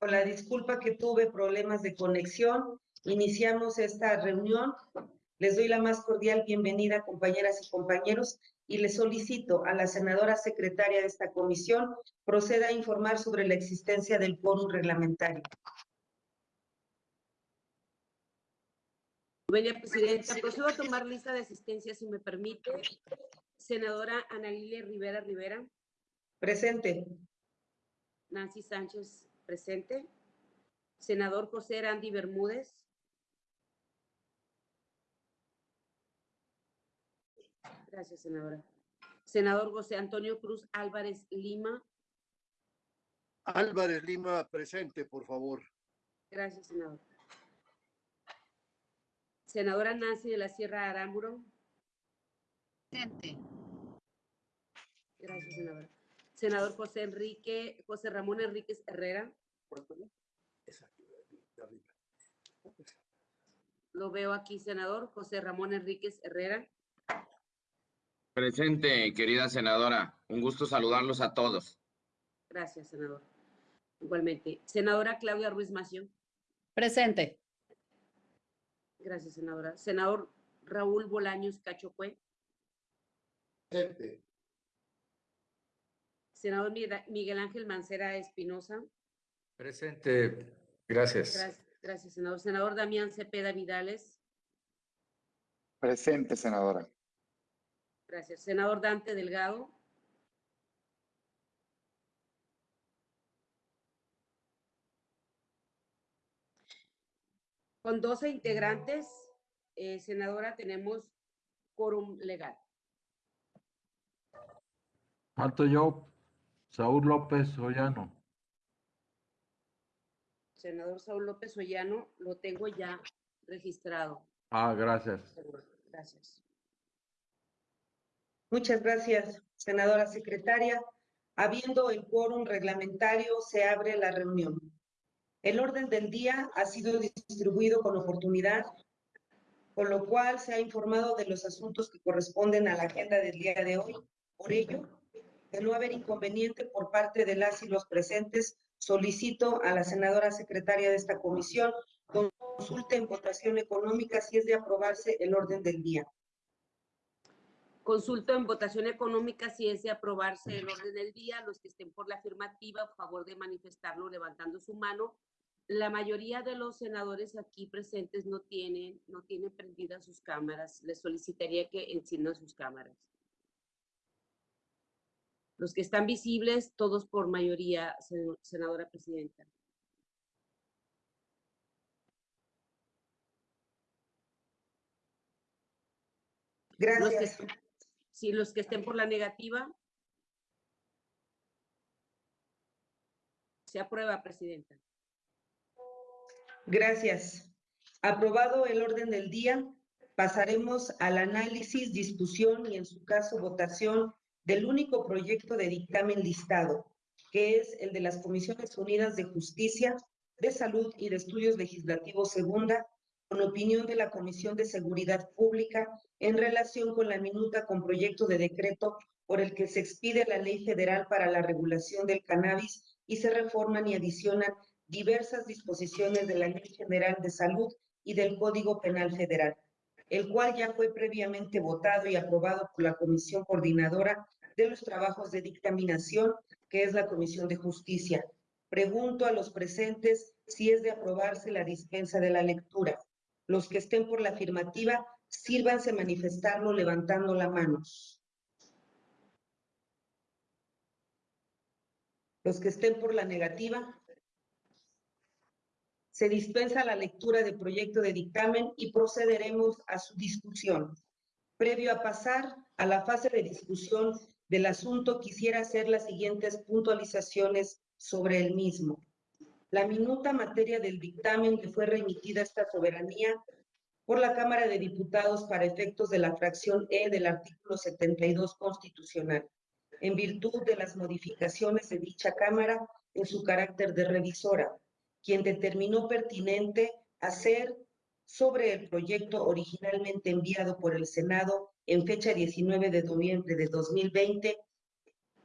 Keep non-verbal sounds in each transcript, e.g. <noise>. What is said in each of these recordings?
Con la disculpa que tuve problemas de conexión, iniciamos esta reunión. Les doy la más cordial bienvenida, compañeras y compañeros, y les solicito a la senadora secretaria de esta comisión proceda a informar sobre la existencia del quórum reglamentario. Buena Presidenta, procedo a tomar lista de asistencia, si me permite. Senadora Ana Lilia Rivera Rivera, Presente. Nancy Sánchez, presente. Senador José Randy Bermúdez. Gracias, senadora. Senador José Antonio Cruz Álvarez Lima. Álvarez Lima, presente, por favor. Gracias, senador. Senadora Nancy de la Sierra Arámburo. Presente. Gracias, senadora. Senador José Enrique, José Ramón Enríquez Herrera. Lo veo aquí, senador. José Ramón Enríquez Herrera. Presente, querida senadora. Un gusto saludarlos a todos. Gracias, senador. Igualmente. Senadora Claudia Ruiz Mació. Presente. Gracias, senadora. Senador Raúl Bolaños Cachocue. Presente. Senador Miguel- Miguel Ángel Mancera Espinosa. Presente, gracias. Gracias, gracias, senador. Senador Damián Cepeda Vidales. Presente, senadora. Gracias. Senador Dante Delgado. Con 12 integrantes, eh, senadora, tenemos quórum legal. Falto yo, Saúl López Ollano. Senador Saúl López Ollano, lo tengo ya registrado. Ah, gracias. Gracias. Muchas gracias, senadora secretaria. Habiendo el quórum reglamentario, se abre la reunión. El orden del día ha sido distribuido con oportunidad, con lo cual se ha informado de los asuntos que corresponden a la agenda del día de hoy. Por ello, de no haber inconveniente por parte de las y los presentes, solicito a la senadora secretaria de esta comisión consulte en votación económica si es de aprobarse el orden del día. Consulto en votación económica si es de aprobarse el orden del día. Los que estén por la afirmativa, a favor de manifestarlo levantando su mano. La mayoría de los senadores aquí presentes no tienen, no tienen prendidas sus cámaras. Les solicitaría que enciendan sus cámaras. Los que están visibles, todos por mayoría, sen- senadora presidenta. Los que, Gracias. si los que estén por la negativa. Se aprueba, presidenta. Gracias. Aprobado el orden del día, pasaremos al análisis, discusión y en su caso votación del único proyecto de dictamen listado, que es el de las Comisiones Unidas de Justicia, de Salud y de Estudios Legislativos Segunda, con opinión de la Comisión de Seguridad Pública en relación con la minuta con proyecto de decreto por el que se expide la Ley Federal para la Regulación del Cannabis y se reforman y adicionan diversas disposiciones de la Ley General de Salud y del Código Penal Federal, el cual ya fue previamente votado y aprobado por la Comisión Coordinadora de los Trabajos de Dictaminación, que es la Comisión de Justicia. Pregunto a los presentes si es de aprobarse la dispensa de la lectura. Los que estén por la afirmativa, sírvanse manifestarlo levantando la mano. Los que estén por la negativa, se dispensa la lectura del proyecto de dictamen y procederemos a su discusión. Previo a pasar a la fase de discusión del asunto, quisiera hacer las siguientes puntualizaciones sobre el mismo. La minuta materia del dictamen que fue remitida a esta soberanía por la Cámara de Diputados para efectos de la fracción E del artículo 72 constitucional, en virtud de las modificaciones de dicha Cámara en su carácter de revisora, quien determinó pertinente hacer sobre el proyecto originalmente enviado por el Senado en fecha 19 de noviembre de 2020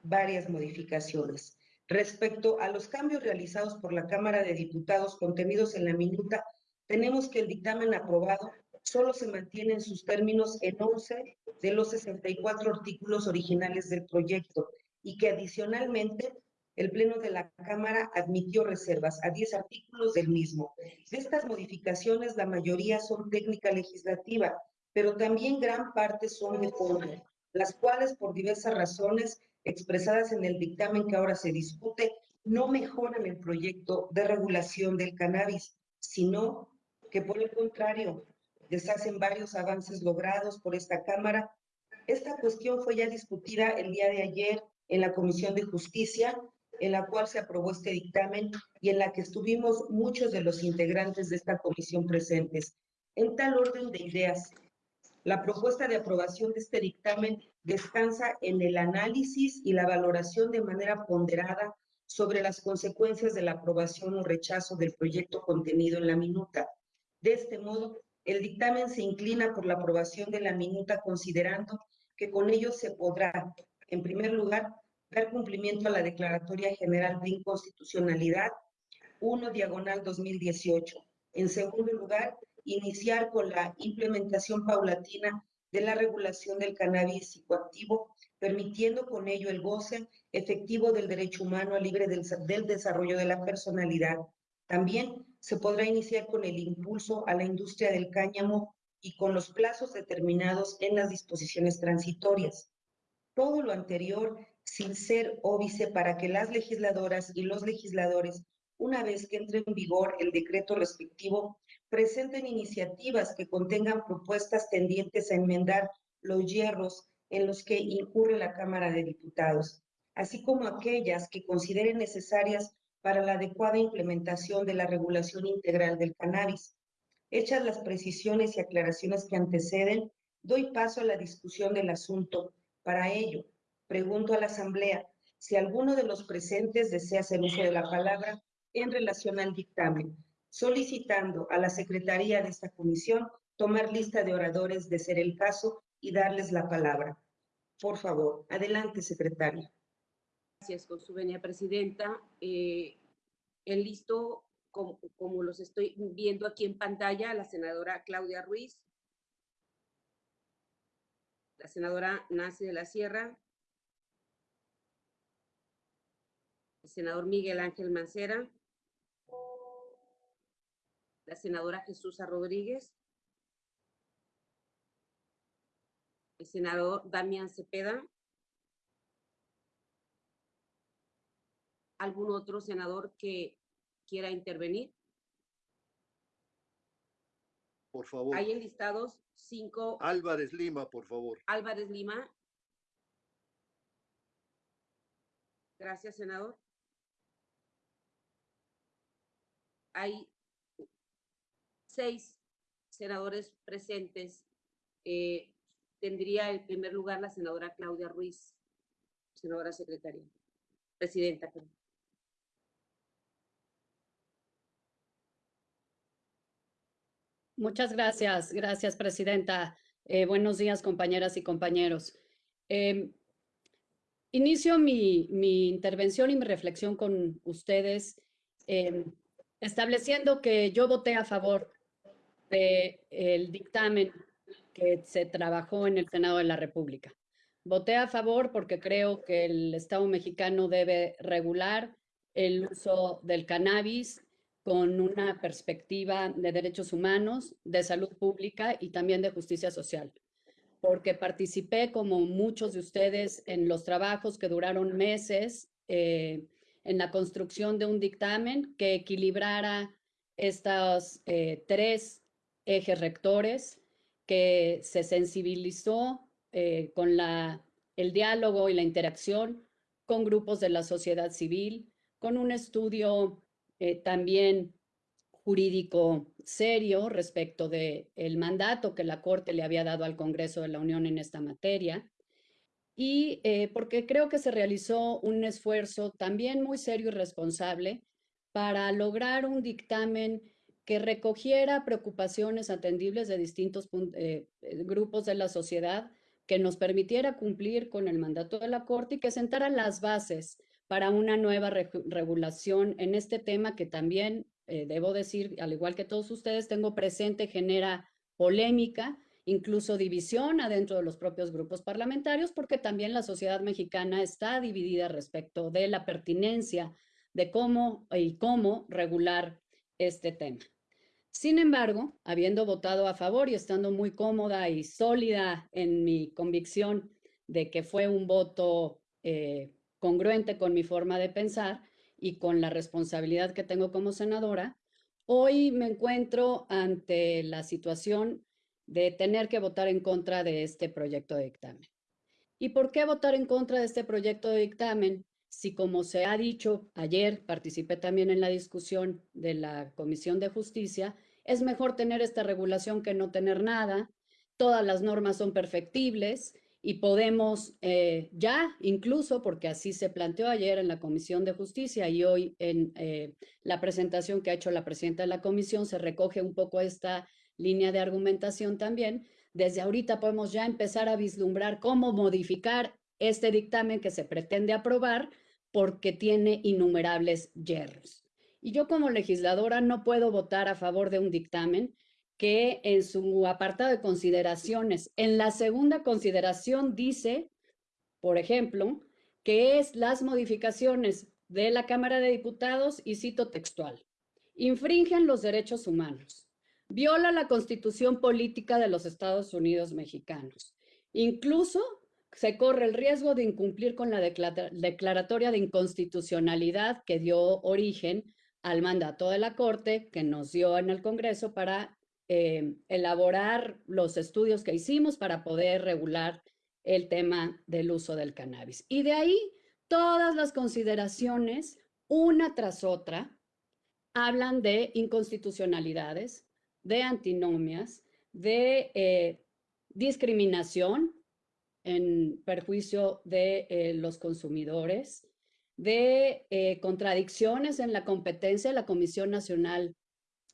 varias modificaciones. Respecto a los cambios realizados por la Cámara de Diputados contenidos en la minuta, tenemos que el dictamen aprobado solo se mantiene en sus términos en 11 de los 64 artículos originales del proyecto y que adicionalmente el Pleno de la Cámara admitió reservas a 10 artículos del mismo. De estas modificaciones, la mayoría son técnica legislativa, pero también gran parte son de fondo, las cuales por diversas razones expresadas en el dictamen que ahora se discute no mejoran el proyecto de regulación del cannabis, sino que por el contrario deshacen varios avances logrados por esta Cámara. Esta cuestión fue ya discutida el día de ayer en la Comisión de Justicia, en la cual se aprobó este dictamen y en la que estuvimos muchos de los integrantes de esta comisión presentes. En tal orden de ideas, la propuesta de aprobación de este dictamen descansa en el análisis y la valoración de manera ponderada sobre las consecuencias de la aprobación o rechazo del proyecto contenido en la minuta. De este modo, el dictamen se inclina por la aprobación de la minuta considerando que con ello se podrá, en primer lugar, dar cumplimiento a la Declaratoria General de Inconstitucionalidad 1 diagonal 2018. En segundo lugar, iniciar con la implementación paulatina de la regulación del cannabis psicoactivo, permitiendo con ello el goce efectivo del derecho humano libre del, del desarrollo de la personalidad. También se podrá iniciar con el impulso a la industria del cáñamo y con los plazos determinados en las disposiciones transitorias. Todo lo anterior sin ser óbice para que las legisladoras y los legisladores, una vez que entre en vigor el decreto respectivo, presenten iniciativas que contengan propuestas tendientes a enmendar los hierros en los que incurre la Cámara de Diputados, así como aquellas que consideren necesarias para la adecuada implementación de la regulación integral del cannabis. Hechas las precisiones y aclaraciones que anteceden, doy paso a la discusión del asunto. Para ello, pregunto a la Asamblea si alguno de los presentes desea hacer uso de la palabra en relación al dictamen, solicitando a la Secretaría de esta comisión tomar lista de oradores de ser el caso y darles la palabra. Por favor, adelante, secretaria. Gracias, con su venia presidenta. Eh, en listo, como, como, los estoy viendo aquí en pantalla, la senadora Claudia Ruiz, la senadora Nancy de la Sierra, senador Miguel Ángel Mancera, la senadora Jesús Rodríguez, el senador Damián Cepeda, algún otro senador que quiera intervenir. Por favor. Hay enlistados cinco. Álvarez Lima, por favor. Álvarez Lima. Gracias, senador. Hay seis senadores presentes. Eh, tendría el primer lugar la senadora Claudia Ruiz, senadora secretaria, presidenta. Muchas gracias, gracias, Presidenta. Eh, buenos días, compañeras y compañeros. Eh, inicio mi, mi, intervención y mi reflexión con ustedes eh, estableciendo que yo voté a favor del el dictamen que se trabajó en el Senado de la República. Voté a favor porque creo que el Estado mexicano debe regular el uso del cannabis con una perspectiva de derechos humanos, de salud pública y también de justicia social, porque participé, como muchos de ustedes, en los trabajos que duraron meses eh, en la construcción de un dictamen que equilibrara estos eh, tres ejes rectores, que se sensibilizó eh, con la, el diálogo y la interacción con grupos de la sociedad civil, con un estudio eh, también jurídico serio respecto del el mandato que la Corte le había dado al Congreso de la Unión en esta materia y eh, porque creo que se realizó un esfuerzo también muy serio y responsable para lograr un dictamen que recogiera preocupaciones atendibles de distintos eh, grupos de la sociedad, que nos permitiera cumplir con el mandato de la Corte y que sentara las bases para una nueva regulación en este tema que también, eh, debo decir, al igual que todos ustedes, tengo presente, genera polémica, incluso división adentro de los propios grupos parlamentarios, porque también la sociedad mexicana está dividida respecto de la pertinencia de cómo y cómo regular este tema. Sin embargo, habiendo votado a favor y estando muy cómoda y sólida en mi convicción de que fue un voto eh, congruente con mi forma de pensar y con la responsabilidad que tengo como senadora, hoy me encuentro ante la situación de tener que votar en contra de este proyecto de dictamen. ¿Y por qué votar en contra de este proyecto de dictamen? Si como se ha dicho ayer, participé también en la discusión de la Comisión de Justicia, es mejor tener esta regulación que no tener nada, todas las normas son perfectibles y podemos eh, ya, incluso porque así se planteó ayer en la Comisión de Justicia y hoy en eh, la presentación que ha hecho la presidenta de la Comisión, se recoge un poco esta línea de argumentación también. Desde ahorita podemos ya empezar a vislumbrar cómo modificar este dictamen que se pretende aprobar porque tiene innumerables yerros. Y yo como legisladora no puedo votar a favor de un dictamen que en su apartado de consideraciones, en la segunda consideración dice, por ejemplo, que es las modificaciones de la Cámara de Diputados, y cito textual, infringen los derechos humanos, viola la constitución política de los Estados Unidos mexicanos, incluso se corre el riesgo de incumplir con la declaratoria de inconstitucionalidad que dio origen al mandato de la Corte que nos dio en el Congreso para eh, elaborar los estudios que hicimos para poder regular el tema del uso del cannabis. Y de ahí todas las consideraciones, una tras otra, hablan de inconstitucionalidades, de antinomias, de eh, discriminación en perjuicio de eh, los consumidores, de eh, contradicciones en la competencia de la Comisión Nacional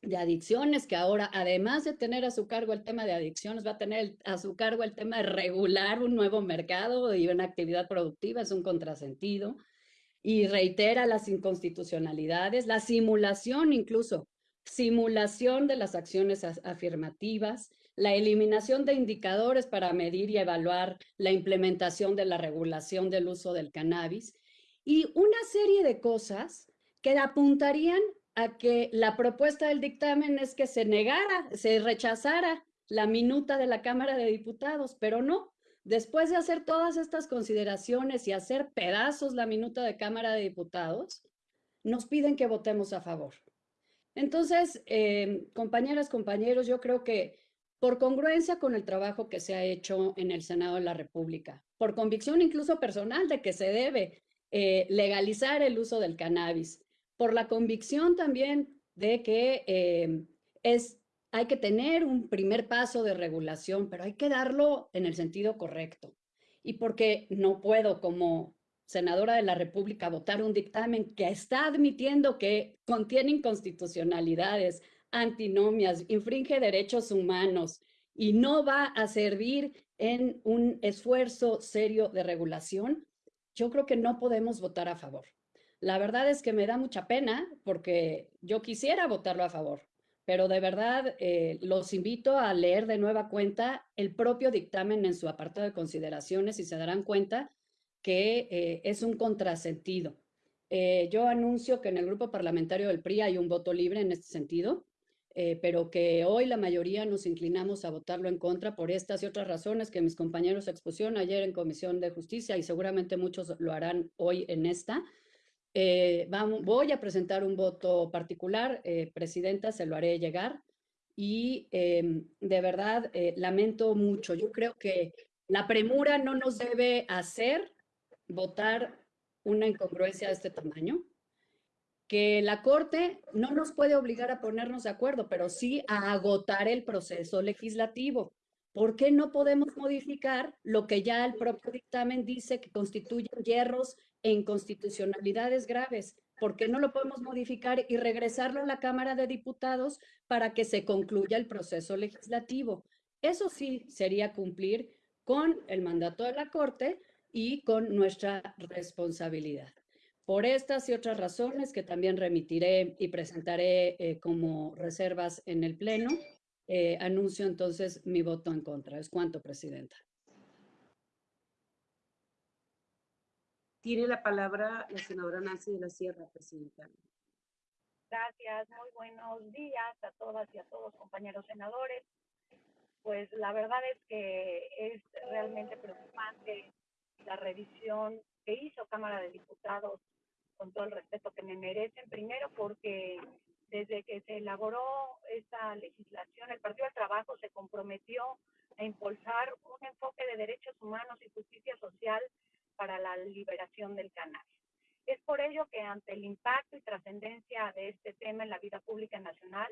de Adicciones, que ahora, además de tener a su cargo el tema de adicciones, va a tener a su cargo el tema de regular un nuevo mercado y una actividad productiva, es un contrasentido, y reitera las inconstitucionalidades, la simulación incluso, simulación de las acciones afirmativas, la eliminación de indicadores para medir y evaluar la implementación de la regulación del uso del cannabis, y una serie de cosas que apuntarían a que la propuesta del dictamen es que se negara, se rechazara la minuta de la Cámara de Diputados, pero no. Después de hacer todas estas consideraciones y hacer pedazos la minuta de Cámara de Diputados, nos piden que votemos a favor. Entonces, eh, compañeras, compañeros, yo creo que por congruencia con el trabajo que se ha hecho en el Senado de la República, por convicción incluso personal de que se debe eh, legalizar el uso del cannabis, por la convicción también de que eh, es, hay que tener un primer paso de regulación, pero hay que darlo en el sentido correcto. Y porque no puedo como senadora de la República votar un dictamen que está admitiendo que contiene inconstitucionalidades, antinomias, infringe derechos humanos y no va a servir en un esfuerzo serio de regulación, yo creo que no podemos votar a favor. La verdad es que me da mucha pena porque yo quisiera votarlo a favor, pero de verdad eh, los invito a leer de nueva cuenta el propio dictamen en su apartado de consideraciones y se darán cuenta que eh, es un contrasentido. Eh, yo anuncio que en el grupo parlamentario del PRI hay un voto libre en este sentido. Eh, pero que hoy la mayoría nos inclinamos a votarlo en contra por estas y otras razones que mis compañeros expusieron ayer en Comisión de Justicia y seguramente muchos lo harán hoy en esta. Eh, vamos, voy a presentar un voto particular, eh, Presidenta, se lo haré llegar y em, de verdad lamento mucho. Yo creo que la premura no nos debe hacer votar una incongruencia de este tamaño que la Corte no nos puede obligar a ponernos de acuerdo, pero sí a agotar el proceso legislativo. ¿Por qué no podemos modificar lo que ya el propio dictamen dice que constituyen hierros e inconstitucionalidades graves? ¿Por qué no lo podemos modificar y regresarlo a la Cámara de Diputados para que se concluya el proceso legislativo? Eso sí sería cumplir con el mandato de la Corte y con nuestra responsabilidad. Por estas y otras razones que también remitiré y presentaré eh, como reservas en el Pleno, eh, anuncio entonces mi voto en contra. Es cuanto, Presidenta. Tiene la palabra la senadora Nancy de la Sierra, Presidenta. Gracias, muy buenos días a todas y a todos, compañeros senadores. Pues la verdad es que es realmente preocupante la revisión que hizo Cámara de Diputados con todo el respeto que me merecen. Primero porque desde que se elaboró esta legislación, el Partido del Trabajo se comprometió a impulsar un enfoque de derechos humanos y justicia social para la liberación del cannabis. Es por ello que ante el impacto y trascendencia de este tema en la vida pública nacional,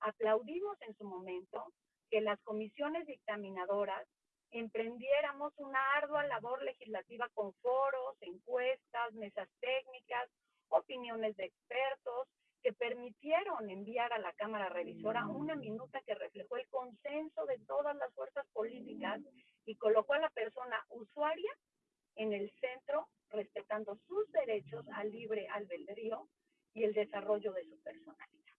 aplaudimos en su momento que las comisiones dictaminadoras emprendiéramos una ardua labor legislativa con foros, encuestas, mesas técnicas, opiniones de expertos, que permitieron enviar a la Cámara Revisora una minuta que reflejó el consenso de todas las fuerzas políticas y colocó a la persona usuaria en el centro, respetando sus derechos al libre albedrío y el desarrollo de su personalidad.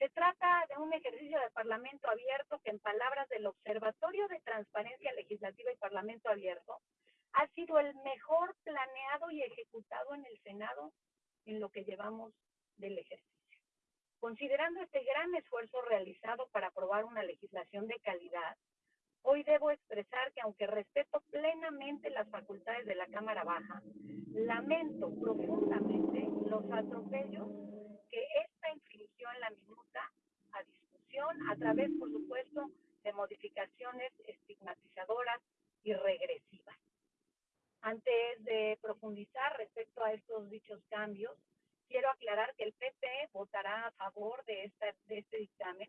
Se trata de un ejercicio de Parlamento abierto que, en palabras del Observatorio de Transparencia Legislativa y Parlamento Abierto, ha sido el mejor planeado y ejecutado en el Senado en lo que llevamos del ejercicio. Considerando este gran esfuerzo realizado para aprobar una legislación de calidad, hoy debo expresar que aunque respeto plenamente las facultades de la Cámara Baja, lamento profundamente los atropellos que esta en la minuta a discusión a través, por supuesto, de modificaciones estigmatizadoras y regresivas. Antes de profundizar respecto a estos dichos cambios, quiero aclarar que el PP votará a favor de, esta, de este dictamen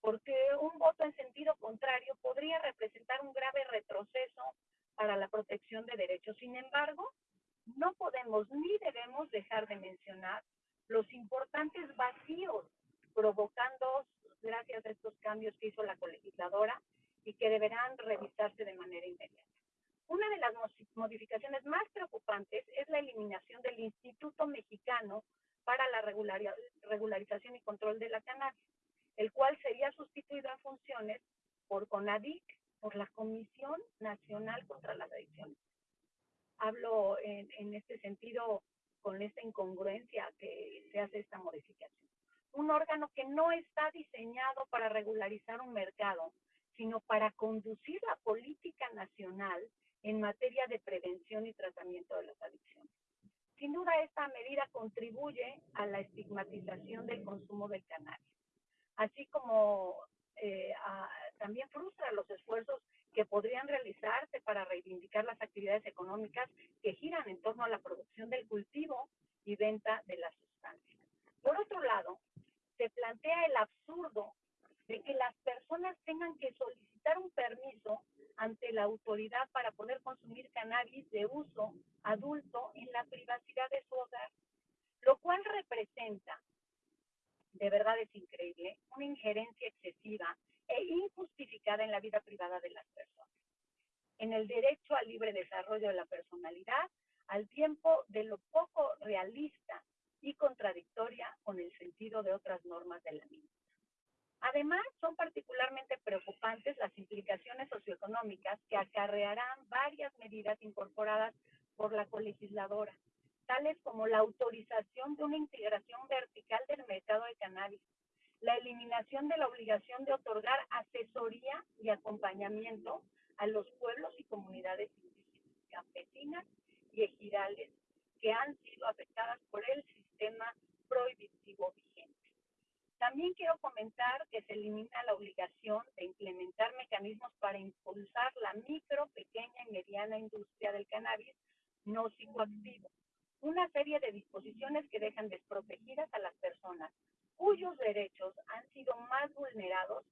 porque un voto en sentido contrario podría representar un grave retroceso para la protección de derechos. Sin embargo, no podemos ni debemos dejar de mencionar los importantes vacíos provocando gracias a estos cambios que hizo la colegisladora y que deberán revisarse de manera inmediata. Una de las modificaciones más preocupantes es la eliminación del Instituto Mexicano para la Regularización y Control de la Cannabis, el cual sería sustituido en funciones por CONADIC, por la Comisión Nacional contra las Adicciones. Hablo en, en este sentido con esta incongruencia que se hace esta modificación. Un órgano que no está diseñado para regularizar un mercado, sino para conducir la política nacional en materia de prevención y tratamiento de las adicciones. Sin duda, esta medida contribuye a la estigmatización del consumo del cannabis, así como eh, también frustra los esfuerzos que podrían realizarse para reivindicar las actividades económicas que giran en torno a la producción del cultivo y venta de las sustancias. Por otro lado, se plantea el absurdo de que las personas tengan que solicitar un permiso ante la autoridad para poder consumir cannabis de uso adulto en la privacidad de su hogar, lo cual representa, de verdad es increíble, una injerencia excesiva e injustificada en la vida privada de las personas, en el derecho al libre desarrollo de la personalidad, al tiempo de lo poco realista y contradictoria con el sentido de otras normas de la misma. Además, son particularmente preocupantes las implicaciones socioeconómicas que acarrearán varias medidas incorporadas por la colegisladora, tales como la autorización de una integración vertical del mercado de cannabis, la eliminación de la obligación de otorgar asesoría y acompañamiento a los pueblos y comunidades indígenas, campesinas y ejidales que han sido afectadas por el sistema prohibitivo vigente. También quiero comentar que se elimina la obligación de implementar mecanismos para impulsar la micro, pequeña y mediana industria del cannabis no psicoactivo. Una serie de disposiciones que dejan desprotegidas a las personas cuyos derechos han sido más vulnerados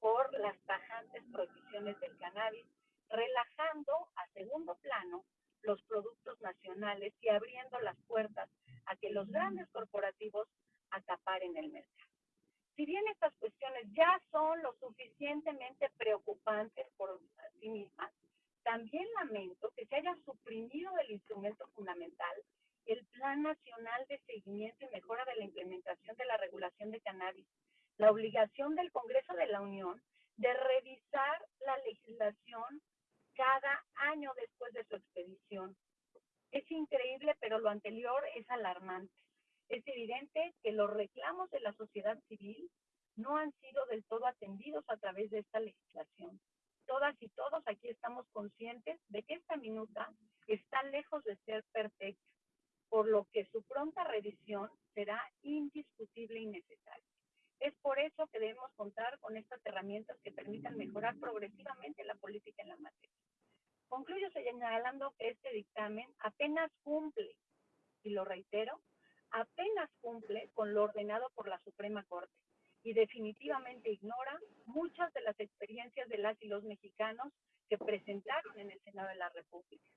por las tajantes prohibiciones del cannabis, relajando a segundo plano los productos nacionales y abriendo las puertas a que los grandes corporativos acaparen el mercado. Si bien estas cuestiones ya son lo suficientemente preocupantes por sí mismas, también lamento que se haya suprimido del instrumento fundamental el plan Nacional de Seguimiento y Mejora de la Implementación de la Regulación de Cannabis, la obligación del Congreso de la Unión de revisar la legislación cada año después de su expedición. Es increíble, pero lo anterior es alarmante. Es evidente que los reclamos de la sociedad civil no han sido del todo atendidos a través de esta legislación. Todas y todos aquí estamos conscientes de que esta minuta está lejos de ser perfecta, por lo que su pronta revisión será indiscutible y necesaria. Es por eso que debemos contar con estas herramientas que permitan mejorar progresivamente la política en la materia. Concluyo señalando que este dictamen apenas cumple, y lo reitero, apenas cumple con lo ordenado por la Suprema Corte y definitivamente ignora muchas de las experiencias de las y los mexicanos que presentaron en el Senado de la República.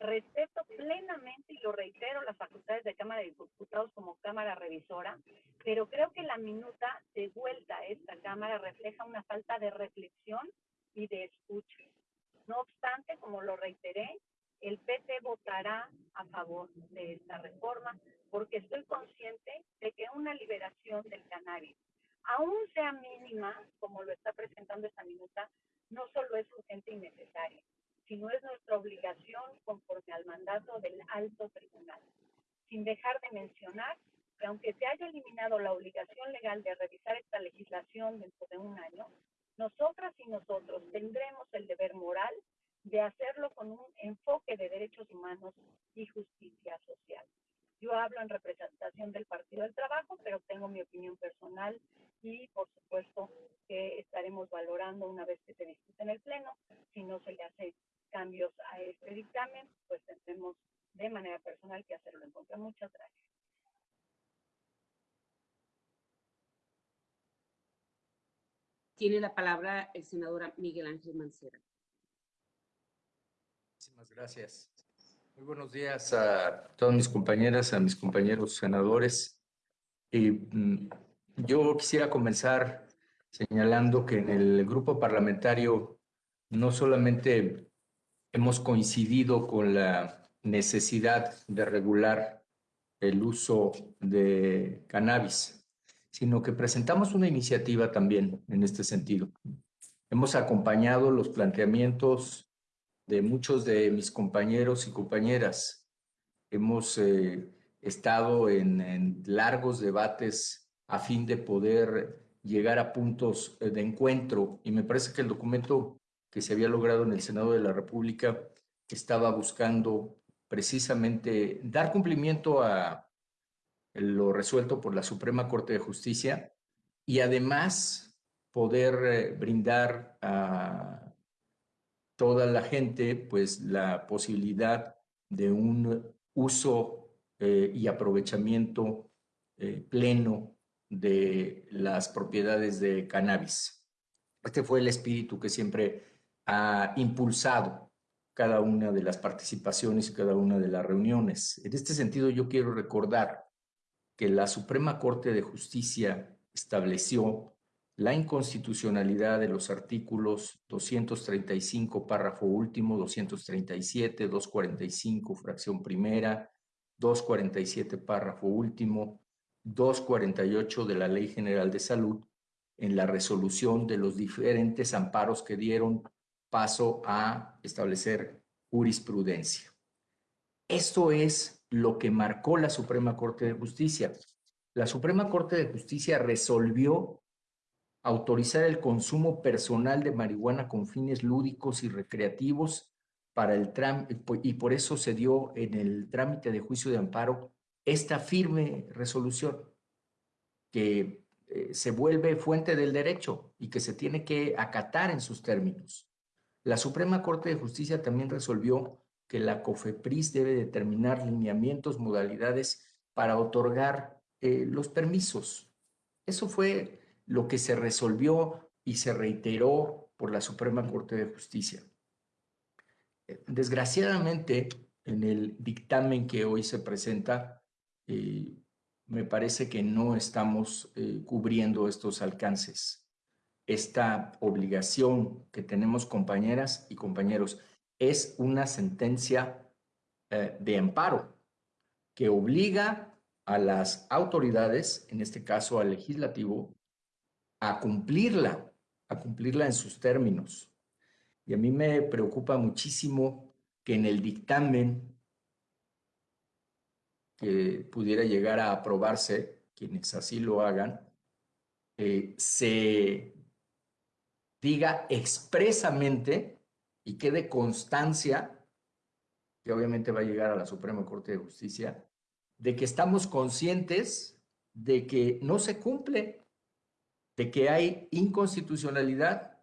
Respeto plenamente, y lo reitero, las facultades de Cámara de Diputados como Cámara Revisora, pero creo que la minuta de vuelta a esta Cámara refleja una falta de reflexión y de escucha. No obstante, como lo reiteré, el PT votará a favor de esta reforma porque estoy consciente de que una liberación del cannabis, aún sea mínima, como lo está presentando esta minuta, no solo es urgente y necesaria, sino es nuestra obligación conforme al mandato del alto tribunal. Sin dejar de mencionar que aunque se haya eliminado la obligación legal de revisar esta legislación dentro de un año, nosotras y nosotros tendremos el deber moral de hacerlo con un enfoque de derechos humanos y justicia social. Yo hablo en representación del Partido del Trabajo, pero tengo mi opinión personal y por supuesto que estaremos valorando una vez que se discute en el Pleno. Si no se le hace cambios a este dictamen, pues tendremos de manera personal que hacerlo en contra. Muchas gracias. Tiene la palabra el senador Miguel Ángel Mancera. Muchísimas gracias. Muy buenos días a todas mis compañeras, a mis compañeros senadores. Y, mm, yo quisiera comenzar señalando que en el grupo parlamentario no solamente hemos coincidido con la necesidad de regular el uso de cannabis, sino que presentamos una iniciativa también en este sentido. Hemos acompañado los planteamientos de muchos de mis compañeros y compañeras. Hemos eh, estado en, largos debates a fin de poder llegar a puntos eh, de encuentro y me parece que el documento que se había logrado en el Senado de la República estaba buscando precisamente dar cumplimiento a lo resuelto por la Suprema Corte de Justicia y además poder eh, brindar a toda la gente pues la posibilidad de un uso eh, y aprovechamiento eh, pleno de las propiedades de cannabis. Este fue el espíritu que siempre ha impulsado cada una de las participaciones y cada una de las reuniones. En este sentido, yo quiero recordar que la Suprema Corte de Justicia estableció la inconstitucionalidad de los artículos 235, párrafo último, 237, 245, fracción primera, 247, párrafo último, 248 de la Ley General de Salud en la resolución de los diferentes amparos que dieron paso a establecer jurisprudencia. Esto es lo que marcó la Suprema Corte de Justicia. La Suprema Corte de Justicia resolvió autorizar el consumo personal de marihuana con fines lúdicos y recreativos para el y por eso se dio en el trámite de juicio de amparo esta firme resolución que eh, se vuelve fuente del derecho y que se tiene que acatar en sus términos. La Suprema Corte de Justicia también resolvió que la COFEPRIS debe determinar lineamientos, modalidades para otorgar eh, los permisos. Eso fue lo que se resolvió y se reiteró por la Suprema Corte de Justicia. Eh, desgraciadamente, en el dictamen que hoy se presenta, eh, me parece que no estamos cubriendo estos alcances, esta obligación que tenemos compañeras y compañeros es una sentencia eh, de amparo. que obliga a las autoridades, en este caso al legislativo, a cumplirla, a cumplirla en sus términos. Y a mí me preocupa muchísimo que en el dictamen que pudiera llegar a aprobarse, quienes así lo hagan, eh, se diga expresamente y quede constancia, que obviamente va a llegar a la Suprema Corte de Justicia, de que estamos conscientes de que no se cumple, de que hay inconstitucionalidad,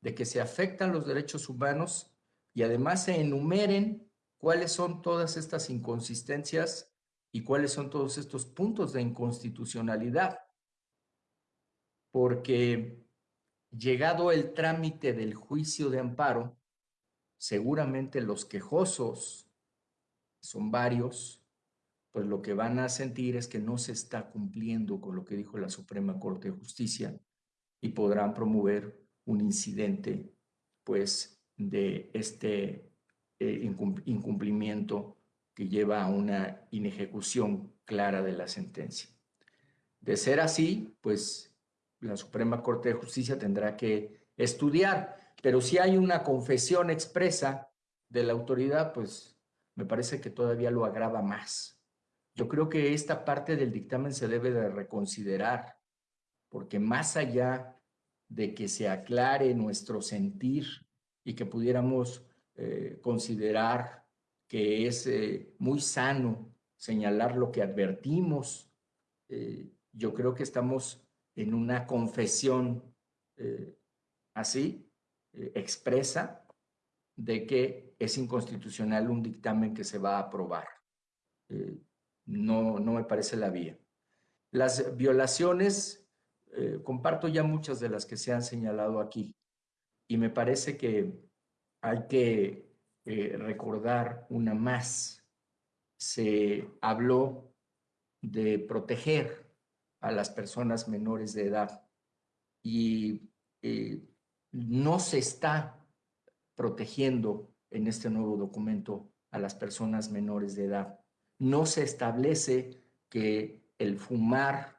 de que se afectan los derechos humanos y además se enumeren cuáles son todas estas inconsistencias y cuáles son todos estos puntos de inconstitucionalidad. Porque llegado el trámite del juicio de amparo, seguramente los quejosos, son varios, pues lo que van a sentir es que no se está cumpliendo con lo que dijo la Suprema Corte de Justicia y podrán promover un incidente, pues, de este eh, incumplimiento que lleva a una inejecución clara de la sentencia. De ser así, pues la Suprema Corte de Justicia tendrá que estudiar, pero si hay una confesión expresa de la autoridad, pues me parece que todavía lo agrava más. Yo creo que esta parte del dictamen se debe de reconsiderar, porque más allá de que se aclare nuestro sentir y que pudiéramos eh, considerar que es eh, muy sano señalar lo que advertimos, eh, yo creo que estamos en una confesión así, expresa, de que es inconstitucional un dictamen que se va a aprobar. no, no me parece la vía. Las violaciones eh, comparto ya muchas de las que se han señalado aquí y me parece que hay que eh, recordar una más. Se habló de proteger a las personas menores de edad y eh, no se está protegiendo en este nuevo documento a las personas menores de edad. No se establece que el fumar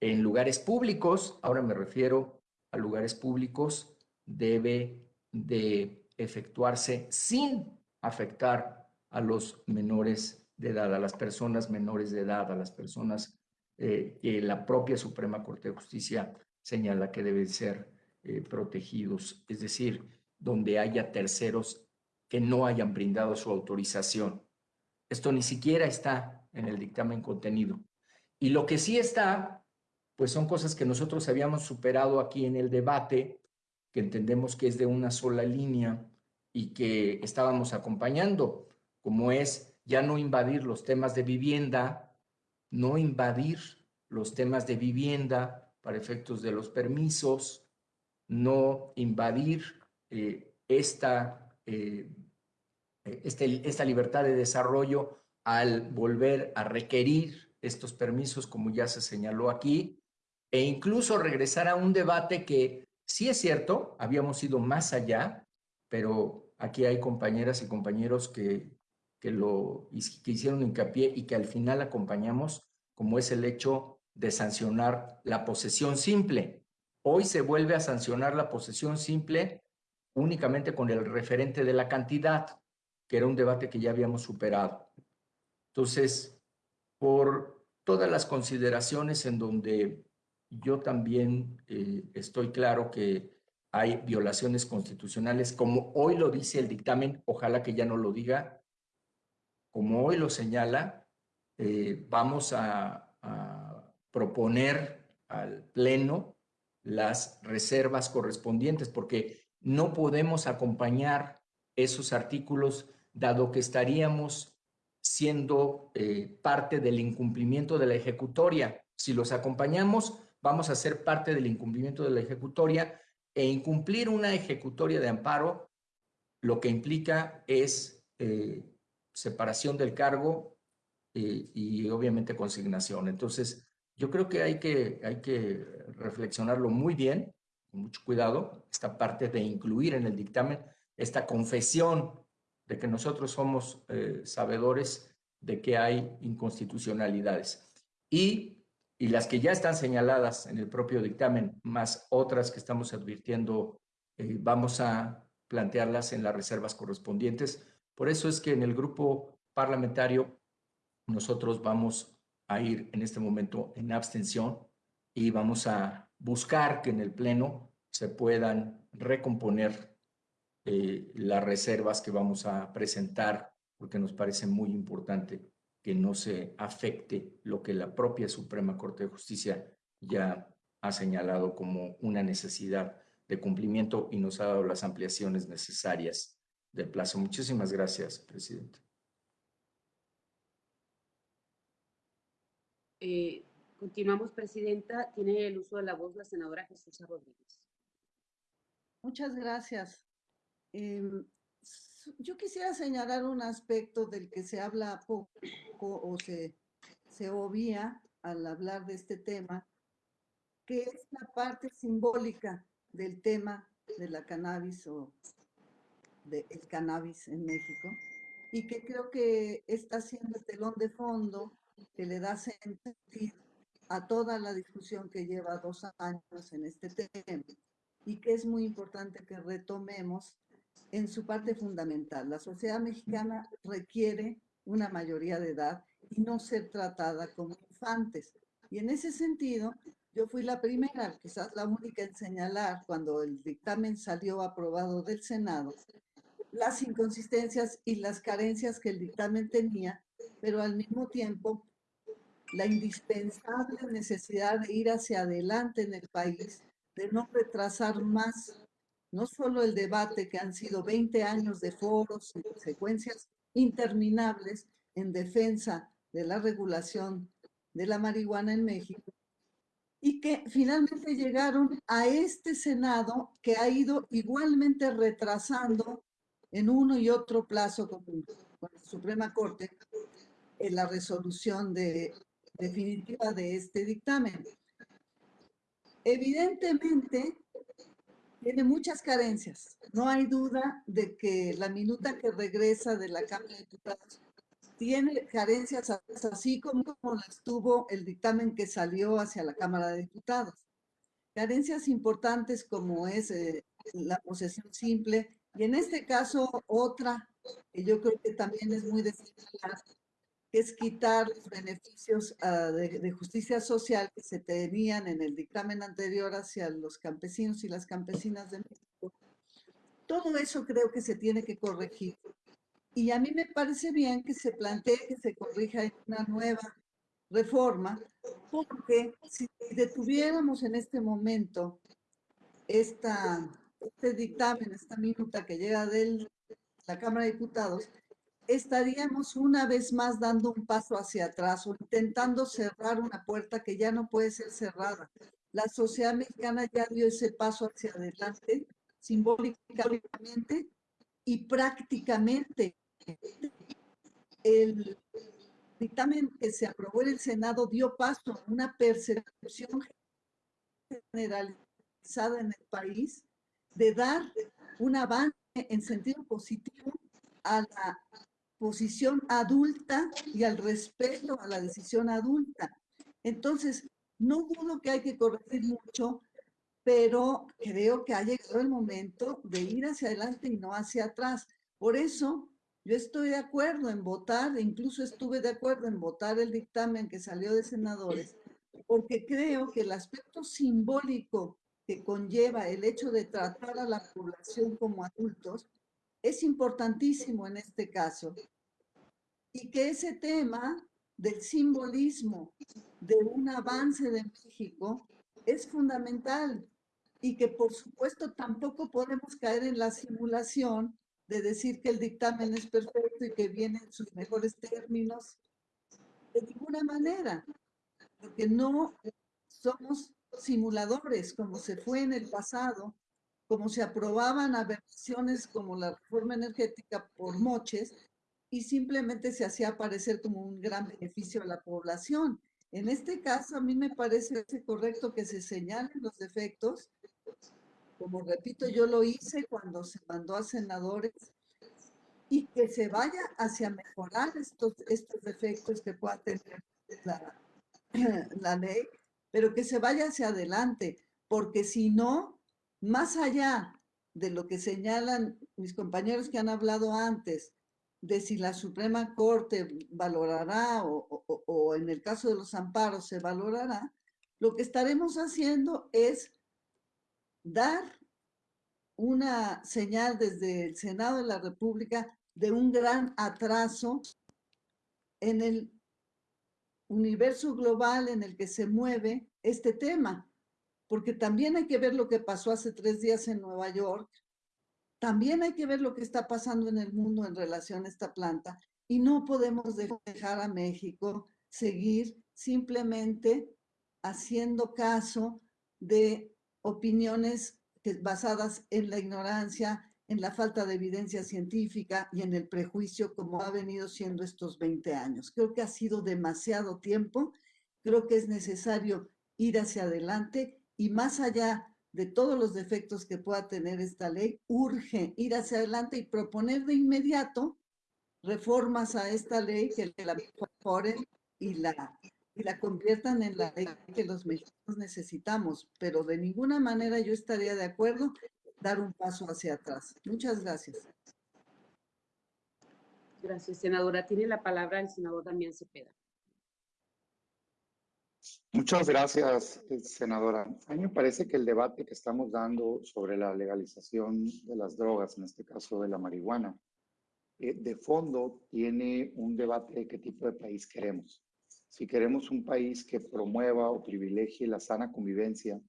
en lugares públicos, ahora me refiero a lugares públicos, debe de efectuarse sin afectar a los menores de edad, a las personas menores de edad, a las personas eh, que la propia Suprema Corte de Justicia señala que deben ser eh, protegidos, es decir, donde haya terceros que no hayan brindado su autorización. Esto ni siquiera está en el dictamen contenido. Y lo que sí está pues son cosas que nosotros habíamos superado aquí en el debate, que entendemos que es de una sola línea y que estábamos acompañando, como es ya no invadir los temas de vivienda, no invadir los temas de vivienda para efectos de los permisos, no invadir eh, esta, eh, este, esta libertad de desarrollo al volver a requerir estos permisos, como ya se señaló aquí, e incluso regresar a un debate que sí es cierto, habíamos ido más allá, pero aquí hay compañeras y compañeros que, que, lo, que hicieron hincapié y que al final acompañamos, como es el hecho de sancionar la posesión simple. Hoy se vuelve a sancionar la posesión simple únicamente con el referente de la cantidad, que era un debate que ya habíamos superado. Entonces, por todas las consideraciones en donde yo también eh, estoy claro que hay violaciones constitucionales, como hoy lo dice el dictamen, ojalá que ya no lo diga, como hoy lo señala, eh, vamos a, proponer al Pleno las reservas correspondientes, porque no podemos acompañar esos artículos, dado que estaríamos siendo eh, parte del incumplimiento de la ejecutoria. Si los acompañamos, vamos a ser parte del incumplimiento de la ejecutoria e incumplir una ejecutoria de amparo lo que implica es eh, separación del cargo eh, y obviamente consignación. Entonces, yo creo que hay, que hay que reflexionarlo muy bien, con mucho cuidado, esta parte de incluir en el dictamen esta confesión de que nosotros somos eh, sabedores de que hay inconstitucionalidades. Y, y las que ya están señaladas en el propio dictamen, más otras que estamos advirtiendo, eh, vamos a plantearlas en las reservas correspondientes. Por eso es que en el grupo parlamentario nosotros vamos a ir en este momento en abstención y vamos a buscar que en el Pleno se puedan recomponer eh, las reservas que vamos a presentar, porque nos parece muy importante que no se afecte lo que la propia Suprema Corte de Justicia ya ha señalado como una necesidad de cumplimiento y nos ha dado las ampliaciones necesarias del plazo. Muchísimas gracias, presidente. Eh, continuamos, Presidenta. Tiene el uso de la voz la senadora Jesús Rodríguez. Muchas gracias. Em, yo quisiera señalar un aspecto del que se habla poco o se, se obvia al hablar de este tema, que es la parte simbólica del tema de la cannabis o del cannabis en México, y que creo que está siendo el telón de fondo que le da sentido a toda la discusión que lleva dos años en este tema y que es muy importante que retomemos en su parte fundamental. La sociedad mexicana requiere una mayoría de edad y no ser tratada como infantes. Y en ese sentido, yo fui la primera, quizás la única en señalar cuando el dictamen salió aprobado del Senado, las inconsistencias y las carencias que el dictamen tenía, pero al mismo tiempo la indispensable necesidad de ir hacia adelante en el país, de no retrasar más no solo el debate que han sido 20 años de foros y secuencias interminables en defensa de la regulación de la marihuana en México, y que finalmente llegaron a este Senado que ha ido igualmente retrasando en uno y otro plazo con, la Suprema Corte en la resolución de, definitiva de este dictamen. Evidentemente, tiene muchas carencias. No hay duda de que la minuta que regresa de la Cámara de Diputados tiene carencias así como, las tuvo el dictamen que salió hacia la Cámara de Diputados. Carencias importantes como es eh, la posesión simple y en este caso otra que yo creo que también es muy destacada, es quitar los beneficios ah, de, justicia social que se tenían en el dictamen anterior hacia los campesinos y las campesinas de México. Todo eso creo que se tiene que corregir. Y a mí me parece bien que se plantee que se corrija en una nueva reforma, porque si detuviéramos en este momento esta, este dictamen, esta minuta que llega de la Cámara de Diputados, estaríamos una vez más dando un paso hacia atrás o intentando cerrar una puerta que ya no puede ser cerrada. La sociedad mexicana ya dio ese paso hacia adelante, simbólicamente y prácticamente. El dictamen que se aprobó en el Senado dio paso a una percepción generalizada en el país de dar un avance en sentido positivo a la posición adulta y al respeto a la decisión adulta. Entonces, no dudo que hay que corregir mucho, pero creo que ha llegado el momento de ir hacia adelante y no hacia atrás. Por eso, yo estoy de acuerdo en votar, incluso estuve de acuerdo en votar el dictamen que salió de senadores, porque creo que el aspecto simbólico que conlleva el hecho de tratar a la población como adultos es importantísimo en este caso. Y que ese tema del simbolismo de un avance de México es fundamental y que por supuesto tampoco podemos caer en la simulación de decir que el dictamen es perfecto y que viene en sus mejores términos. De ninguna manera, porque no somos simuladores como se fue en el pasado como se aprobaban a versiones como la reforma energética por moches y simplemente se hacía aparecer como un gran beneficio a la población. En este caso, a mí me parece correcto que se señalen los defectos. Como repito, yo lo hice cuando se mandó a senadores y que se vaya hacia mejorar estos, estos defectos que pueda tener la, la ley, pero que se vaya hacia adelante, porque si no, más allá de lo que señalan mis compañeros que han hablado antes, de si la Suprema Corte valorará o, o, en el caso de los amparos se valorará, lo que estaremos haciendo es dar una señal desde el Senado de la República de un gran atraso en el universo global en el que se mueve este tema, porque también hay que ver lo que pasó hace tres días en Nueva York, también hay que ver lo que está pasando en el mundo en relación a esta planta y no podemos dejar a México seguir simplemente haciendo caso de opiniones basadas en la ignorancia, en la falta de evidencia científica y en el prejuicio como ha venido siendo estos 20 años. Creo que ha sido demasiado tiempo, creo que es necesario ir hacia adelante y más allá de todos los defectos que pueda tener esta ley, urge ir hacia adelante y proponer de inmediato reformas a esta ley que la mejoren y la, y la conviertan en la ley que los mexicanos necesitamos, pero de ninguna manera yo estaría de acuerdo dar un paso hacia atrás. Muchas gracias. Gracias, senadora. Tiene la palabra el senador Damián Cepeda. Muchas gracias, senadora. A mí me parece que el debate que estamos dando sobre la legalización de las drogas, en este caso de la marihuana, eh, de fondo tiene un debate de qué tipo de país queremos. Si queremos un país que promueva o privilegie la sana convivencia,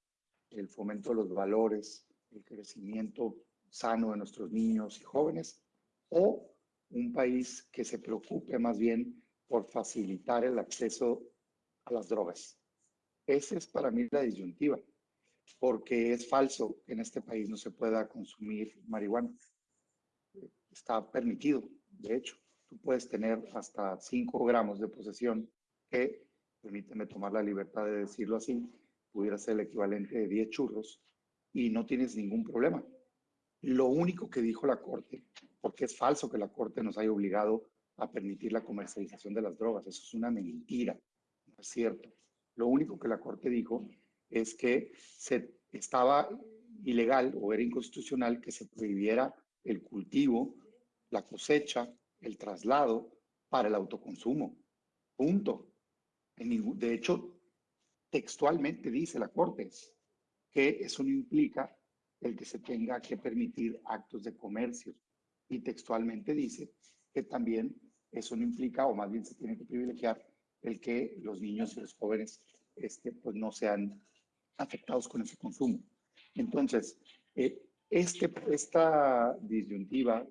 el fomento de los valores, el crecimiento sano de nuestros niños y jóvenes, o un país que se preocupe más bien por facilitar el acceso a las drogas. Esa es para mí la disyuntiva, porque es falso que en este país no se pueda consumir marihuana. Está permitido, de hecho. Tú puedes tener hasta 5 gramos de posesión, que, permíteme tomar la libertad de decirlo así, pudiera ser el equivalente de 10 churros, y no tienes ningún problema. Lo único que dijo la Corte, porque es falso que la Corte nos haya obligado a permitir la comercialización de las drogas, eso es una mentira es cierto. Lo único que la Corte dijo es que se estaba ilegal o era inconstitucional que se prohibiera el cultivo, la cosecha, el traslado para el autoconsumo. Punto. de hecho, textualmente dice la Corte que eso no implica el que se tenga que permitir actos de comercio. Y textualmente dice que también eso no implica, o más bien se tiene que privilegiar el que los niños y los jóvenes este, pues no sean afectados con ese consumo. Entonces, eh, este, esta disyuntiva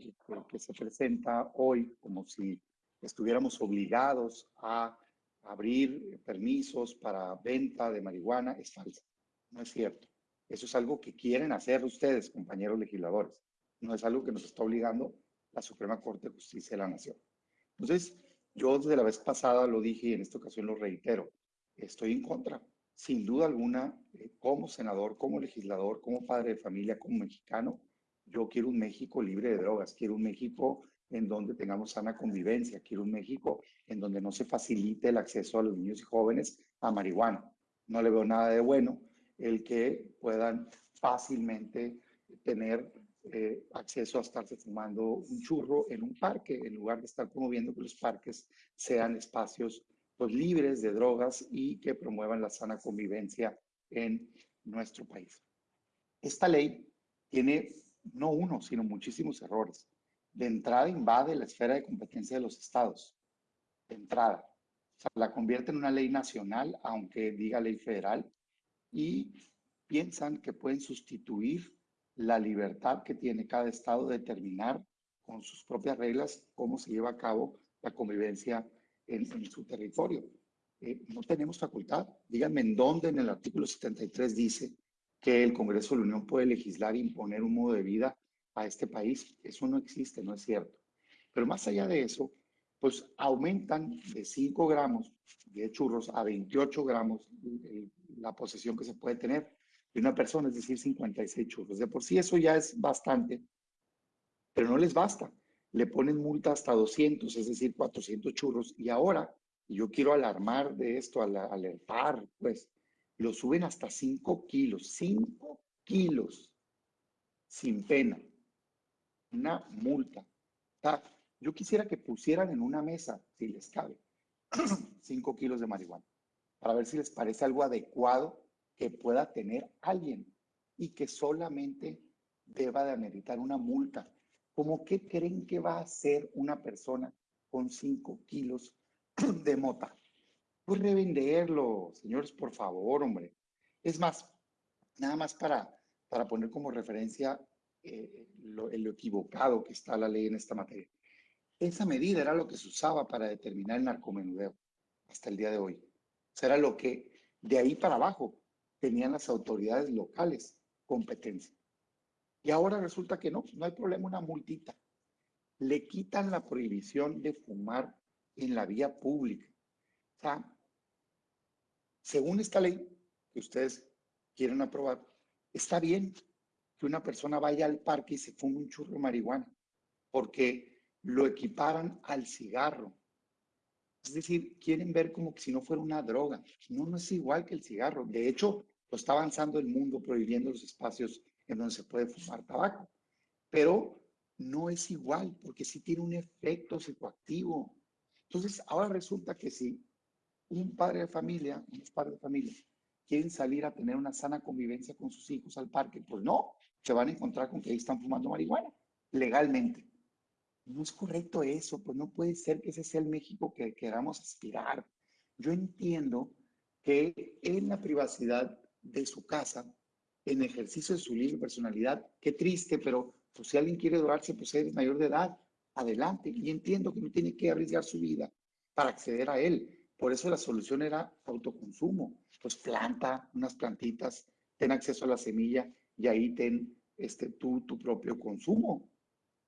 que, se presenta hoy como si estuviéramos obligados a abrir permisos para venta de marihuana es falsa. No es cierto. Eso es algo que quieren hacer ustedes, compañeros legisladores. No es algo que nos está obligando la Suprema Corte de Justicia de la Nación. Entonces, yo desde la vez pasada lo dije y en esta ocasión lo reitero. Estoy en contra, sin duda alguna, eh, como senador, como legislador, como padre de familia, como mexicano. Yo quiero un México libre de drogas, quiero un México en donde tengamos sana convivencia, quiero un México en donde no se facilite el acceso a los niños y jóvenes a marihuana. No le veo nada de bueno el que puedan fácilmente tener eh, acceso a estarse fumando un churro en un parque, en lugar de estar promoviendo que los parques sean espacios pues, libres de drogas y que promuevan la sana convivencia en nuestro país. Esta ley tiene no uno, sino muchísimos errores. De entrada invade la esfera de competencia de los estados. De entrada. La convierte en una ley nacional, aunque diga ley federal, y piensan que pueden sustituir la libertad que tiene cada estado de determinar con sus propias reglas cómo se lleva a cabo la convivencia en, su territorio. Eh, no tenemos facultad. Díganme en dónde en el artículo 73 dice que el Congreso de la Unión puede legislar e imponer un modo de vida a este país. Eso no existe, no es cierto. Pero más allá de eso, pues aumentan de 5 gramos de churros a 28 gramos la posesión que se puede tener de una persona, es decir, 56 churros. De por sí eso ya es bastante, pero no les basta. le ponen multa hasta 200, es decir, 400 churros, y ahora, y yo quiero alarmar de esto, al- alertar, pues, lo suben hasta 5 kilos, 5 kilos, sin pena, una multa. Yo quisiera que pusieran en una mesa, si les cabe, <clears throat> 5 kilos de marihuana, para ver si les parece algo adecuado que pueda tener alguien y que solamente deba de ameritar una multa. ¿Cómo qué creen que va a hacer una persona con 5 kilos <clears throat> de mota? Pues revenderlo, señores, por favor, hombre. Es más, nada más para, para poner como referencia eh, lo, lo equivocado que está la ley en esta materia. Esa medida era lo que se usaba para determinar el narcomenudeo hasta el día de hoy. O sea, era lo que de ahí para abajo tenían las autoridades locales competencia. Y ahora resulta que no, no hay problema, una multita. Le quitan la prohibición de fumar en la vía pública. O sea, según esta ley que ustedes quieren aprobar, está bien que una persona vaya al parque y se fume un churro de marihuana, porque lo equiparan al cigarro. Es decir, quieren ver como si no fuera una droga. No, no es igual que el cigarro. De hecho, lo está avanzando el mundo prohibiendo los espacios en donde se puede fumar tabaco. Pero no es igual, porque sí tiene un efecto psicoactivo. Entonces, ahora resulta que si un padre de familia, unos padres de familia, quieren salir a tener una sana convivencia con sus hijos al parque, pues no, se van a encontrar con que ahí están fumando marihuana, legalmente. No es correcto eso, pues no puede ser que ese sea el México que queramos aspirar. Yo entiendo que en la privacidad de su casa, en ejercicio de su libre personalidad, qué triste, pero pues si alguien quiere drogarse, pues eres mayor de edad, adelante. Y entiendo que no tiene que arriesgar su vida para acceder a él. Por eso la solución era autoconsumo. Pues planta unas plantitas, ten acceso a la semilla y ahí ten este, tu, tu propio consumo.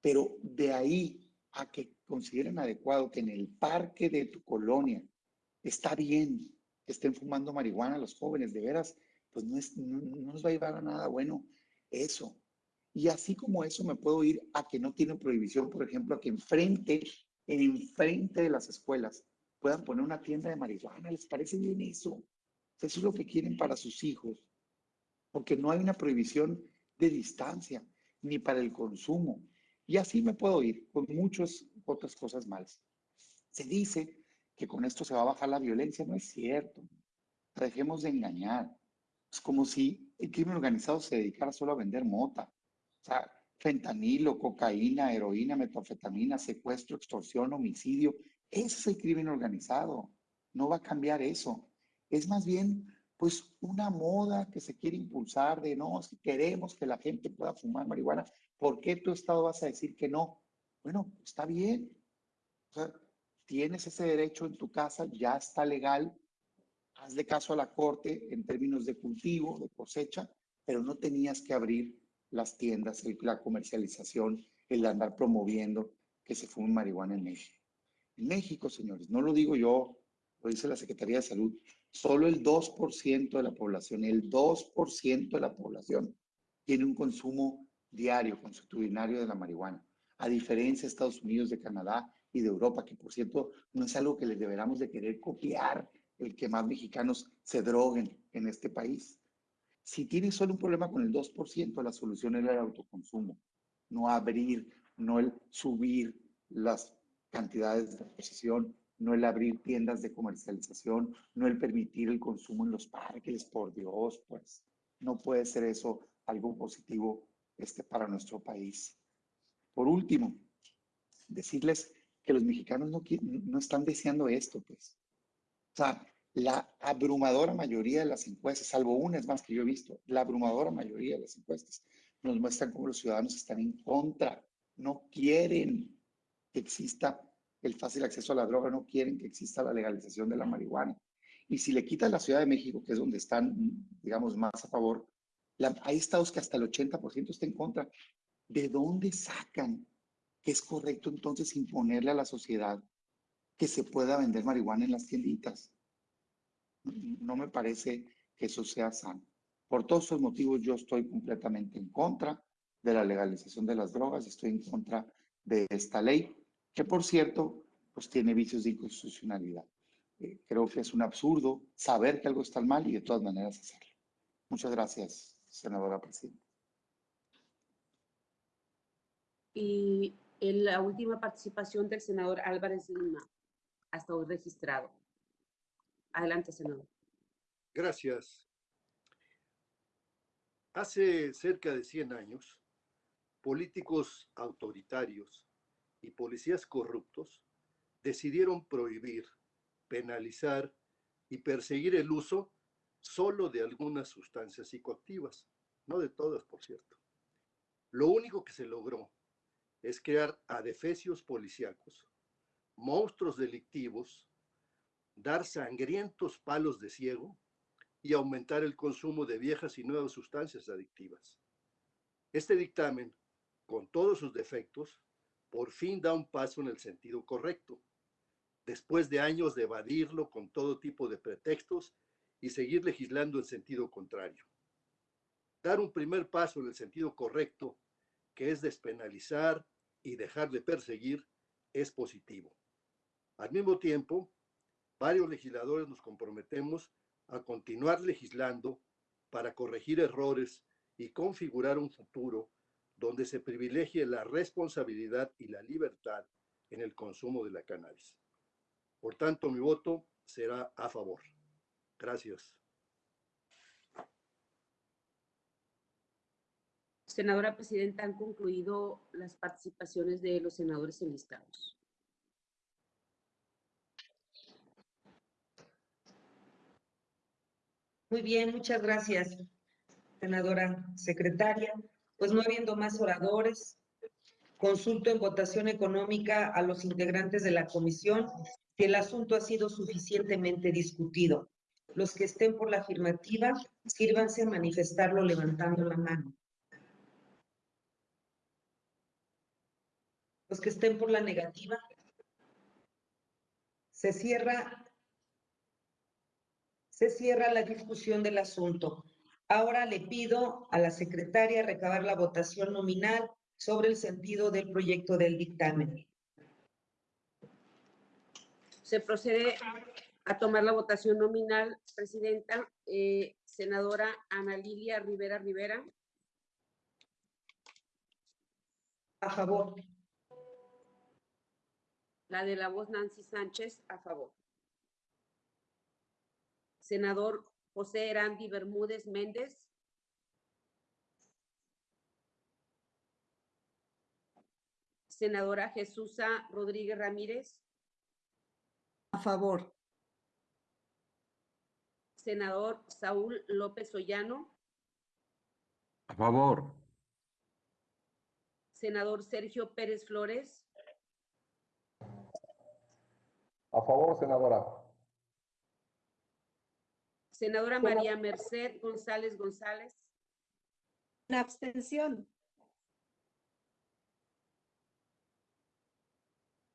Pero de ahí a que consideren adecuado que en el parque de tu colonia está bien que estén fumando marihuana los jóvenes, de veras, pues no, es, no, no nos va a llevar a nada bueno eso. Y así como eso me puedo ir a que no tienen prohibición, por ejemplo, a que enfrente, enfrente de las escuelas puedan poner una tienda de marihuana. ¿Les parece bien eso? Eso es lo que quieren para sus hijos. Porque no hay una prohibición de distancia, ni para el consumo. Y así me puedo ir con muchas otras cosas malas. Se dice que con esto se va a bajar la violencia. No es cierto. Dejemos de engañar. Es como si el crimen organizado se dedicara solo a vender mota. O sea, fentanilo, cocaína, heroína, metanfetamina, secuestro, extorsión, homicidio. Ese es el crimen organizado. No va a cambiar eso. Es más bien, pues, una moda que se quiere impulsar de, no, si queremos que la gente pueda fumar marihuana, ¿por qué tu Estado vas a decir que no? Bueno, está bien. O sea, tienes ese derecho en tu casa, ya está legal. Hazle caso a la corte en términos de cultivo, de cosecha, pero no tenías que abrir las tiendas, la comercialización, el andar promoviendo que se fume marihuana en México. En México, señores, no lo digo yo, lo dice la Secretaría de Salud, solo el 2% de la población, el 2% de la población tiene un consumo diario, consuetudinario de la marihuana, a diferencia de Estados Unidos, de Canadá y de Europa, que por cierto no es algo que les deberamos de querer copiar, el que más mexicanos se droguen en este país. Si tienes solo un problema con el 2%, la solución era el autoconsumo, no abrir, no el subir las cantidades de posesión, no el abrir tiendas de comercialización, no el permitir el consumo en los parques, por Dios, pues no puede ser eso algo positivo este, para nuestro país. Por último, decirles que los mexicanos no, no están deseando esto, pues. O sea, la abrumadora mayoría de las encuestas, salvo una es más que yo he visto, la abrumadora mayoría de las encuestas nos muestran cómo los ciudadanos están en contra, no quieren que exista el fácil acceso a la droga, no quieren que exista la legalización de la marihuana. Y si le quitas la Ciudad de México, que es donde están, digamos, más a favor, hay estados que hasta el 80% está en contra. ¿De dónde sacan que es correcto entonces imponerle a la sociedad que se pueda vender marihuana en las tienditas? No me parece que eso sea sano. Por todos esos motivos yo estoy completamente en contra de la legalización de las drogas, estoy en contra de esta ley, que por cierto, pues tiene vicios de inconstitucionalidad. Eh, creo que es un absurdo saber que algo está mal y de todas maneras hacerlo. Muchas gracias, senadora presidenta. Y en la última participación del senador Álvarez Lima, hasta hoy registrado. Adelante, senador. Gracias. Hace cerca de 100 años, políticos autoritarios y policías corruptos decidieron prohibir, penalizar y perseguir el uso solo de algunas sustancias psicoactivas, no de todas, por cierto. Lo único que se logró es crear adefesios policíacos, monstruos delictivos, dar sangrientos palos de ciego y aumentar el consumo de viejas y nuevas sustancias adictivas. Este dictamen, con todos sus defectos, por fin da un paso en el sentido correcto, después de años de evadirlo con todo tipo de pretextos y seguir legislando en sentido contrario. Dar un primer paso en el sentido correcto, que es despenalizar y dejar de perseguir, es positivo. Al mismo tiempo, varios legisladores nos comprometemos a continuar legislando para corregir errores y configurar un futuro donde se privilegie la responsabilidad y la libertad en el consumo de la cannabis. Por tanto, mi voto será a favor. Gracias. Senadora Presidenta, han concluido las participaciones de los senadores enlistados. Muy bien, muchas gracias, senadora secretaria. Pues no habiendo más oradores, consulto en votación económica a los integrantes de la comisión si el asunto ha sido suficientemente discutido. Los que estén por la afirmativa, sírvanse a manifestarlo levantando la mano. Los que estén por la negativa, se cierra se cierra la discusión del asunto. Ahora le pido a la secretaria recabar la votación nominal sobre el sentido del proyecto del dictamen. Se procede a tomar la votación nominal, Presidenta. Eh, senadora Ana Lilia Rivera Rivera. A favor. La de la voz Nancy Sánchez, a favor. Senador José Erandi Bermúdez Méndez. Senadora Jesusa Rodríguez Ramírez. A favor. Senador Saúl López Ollano. A favor. Senador Sergio Pérez Flores. A favor, senadora. Senadora María Merced González González. Una abstención.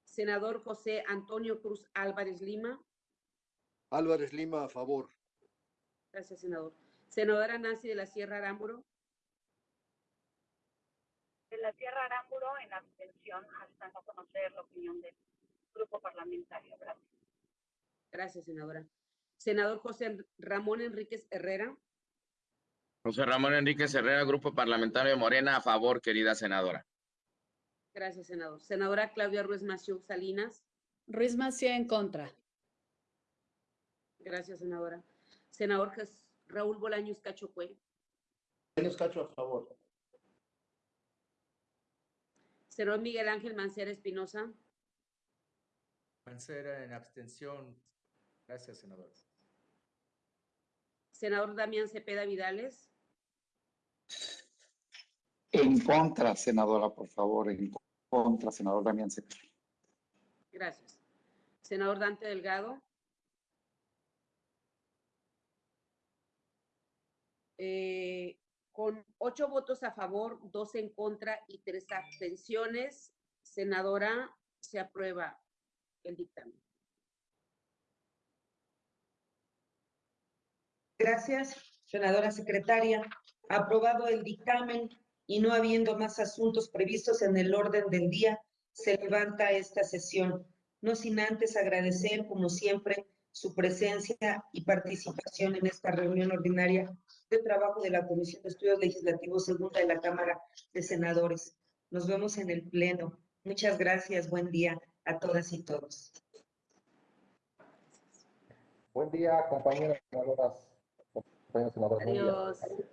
Senador José Antonio Cruz Álvarez Lima. Álvarez Lima, a favor. Gracias, senador. Senadora Nancy de la Sierra Arámburo. De la Sierra Arámburo en abstención hasta no conocer la opinión del grupo parlamentario. Gracias. Gracias, senadora. Senador José Ramón Enríquez Herrera. José Ramón Enríquez Herrera, Grupo Parlamentario de Morena, a favor, querida senadora. Gracias, senador. Senadora Claudia Ruiz Massieu Salinas. Ruiz Massieu en contra. Gracias, senadora. Senador Raúl Bolaños Cachocue. Bolaños Cacho, a favor. Senador Miguel Ángel Mancera Espinosa. Mancera en abstención. Gracias, senador. Senador Damián Cepeda Vidales. En contra, senadora, por favor, en contra, senador Damián Cepeda. Gracias. Senador Dante Delgado. Eh, con ocho votos a favor, dos en contra y tres abstenciones, senadora, se aprueba el dictamen. Gracias, senadora secretaria. Aprobado el dictamen y no habiendo más asuntos previstos en el orden del día, se levanta esta sesión, no sin antes agradecer, como siempre, su presencia y participación en esta reunión ordinaria de trabajo de la Comisión de Estudios Legislativos Segunda de la Cámara de Senadores. Nos vemos en el Pleno. Muchas gracias. Buen día a todas y todos. Buen día, compañeras senadoras, compañeros senadores. buen día. Adiós.